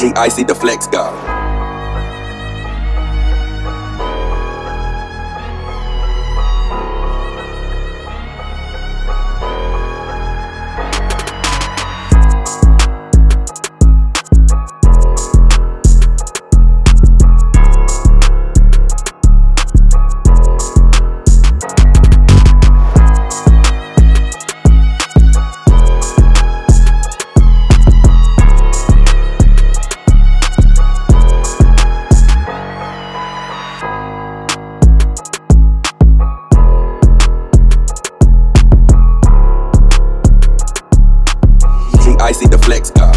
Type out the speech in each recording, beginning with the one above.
G Icy the Flex God. Icy the flex god.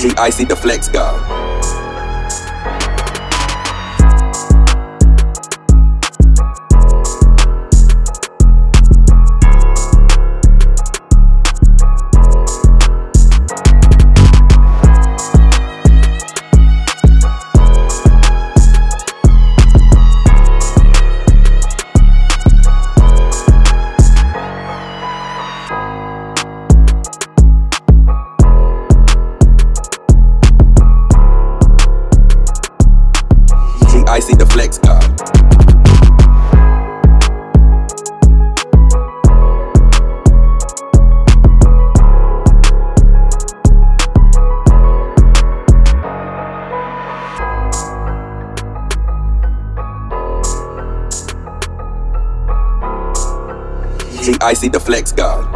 G Icy the flex god. Flex god. G Icy the flex god.